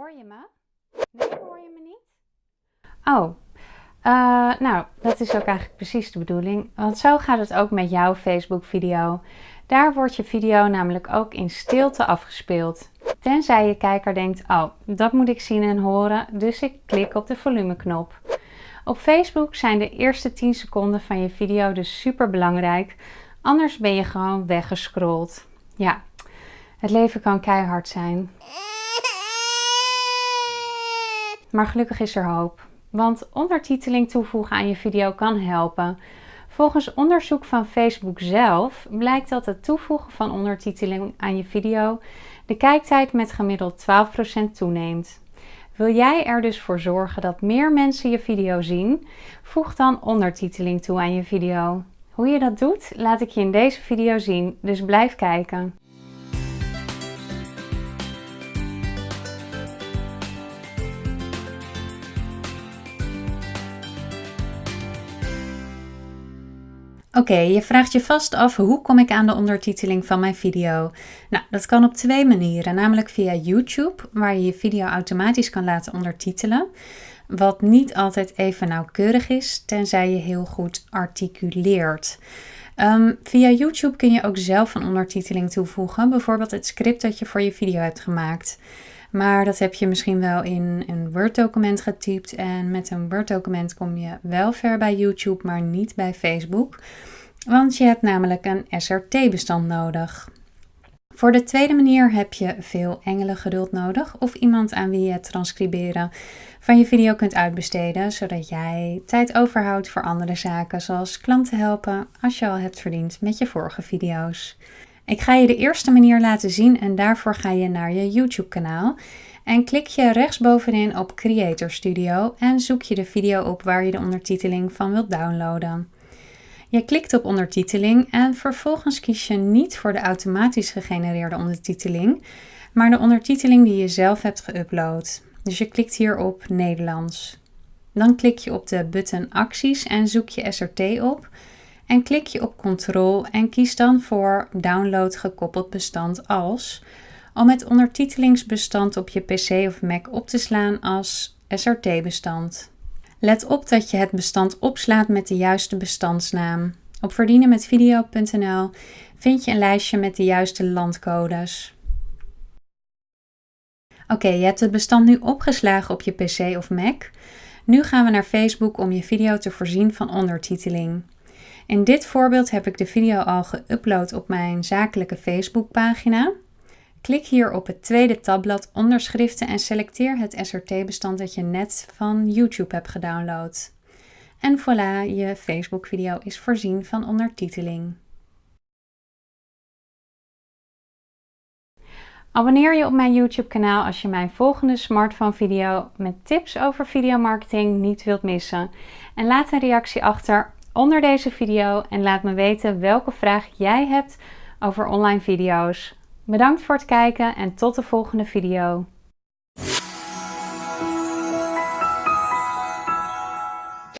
Hoor je me? Nee, hoor je me niet? Oh, uh, nou, dat is ook eigenlijk precies de bedoeling. Want zo gaat het ook met jouw Facebook video. Daar wordt je video namelijk ook in stilte afgespeeld. Tenzij je kijker denkt, oh, dat moet ik zien en horen, dus ik klik op de volumeknop. Op Facebook zijn de eerste 10 seconden van je video dus super belangrijk, anders ben je gewoon weggescrolld. Ja, het leven kan keihard zijn. Maar gelukkig is er hoop, want ondertiteling toevoegen aan je video kan helpen. Volgens onderzoek van Facebook zelf blijkt dat het toevoegen van ondertiteling aan je video de kijktijd met gemiddeld 12% toeneemt. Wil jij er dus voor zorgen dat meer mensen je video zien? Voeg dan ondertiteling toe aan je video. Hoe je dat doet, laat ik je in deze video zien, dus blijf kijken. Oké, je vraagt je vast af hoe kom ik aan de ondertiteling van mijn video? Nou, dat kan op twee manieren, namelijk via YouTube, waar je je video automatisch kan laten ondertitelen, wat niet altijd even nauwkeurig is, tenzij je heel goed articuleert. Um, via YouTube kun je ook zelf een ondertiteling toevoegen, bijvoorbeeld het script dat je voor je video hebt gemaakt. Maar dat heb je misschien wel in een Word-document getypt. En met een Word-document kom je wel ver bij YouTube, maar niet bij Facebook. Want je hebt namelijk een SRT-bestand nodig. Voor de tweede manier heb je veel geduld nodig of iemand aan wie je het transcriberen van je video kunt uitbesteden, zodat jij tijd overhoudt voor andere zaken, zoals klanten helpen als je al hebt verdiend met je vorige video's. Ik ga je de eerste manier laten zien en daarvoor ga je naar je YouTube kanaal en klik je rechtsbovenin op Creator Studio en zoek je de video op waar je de ondertiteling van wilt downloaden. Je klikt op ondertiteling en vervolgens kies je niet voor de automatisch gegenereerde ondertiteling, maar de ondertiteling die je zelf hebt geüpload. Dus je klikt hier op Nederlands. Dan klik je op de button acties en zoek je SRT op en klik je op Ctrl en kies dan voor Download gekoppeld bestand als om het ondertitelingsbestand op je PC of Mac op te slaan als SRT-bestand. Let op dat je het bestand opslaat met de juiste bestandsnaam. Op verdienenmetvideo.nl vind je een lijstje met de juiste landcodes. Oké, je hebt het bestand nu opgeslagen op je PC of Mac. Nu gaan we naar Facebook om je video te voorzien van ondertiteling. In dit voorbeeld heb ik de video al geüpload op mijn zakelijke Facebookpagina. Klik hier op het tweede tabblad onderschriften en selecteer het SRT-bestand dat je net van YouTube hebt gedownload. En voilà, je Facebook-video is voorzien van ondertiteling. Abonneer je op mijn YouTube-kanaal als je mijn volgende smartphone-video met tips over videomarketing niet wilt missen. En laat een reactie achter onder deze video en laat me weten welke vraag jij hebt over online video's. Bedankt voor het kijken en tot de volgende video.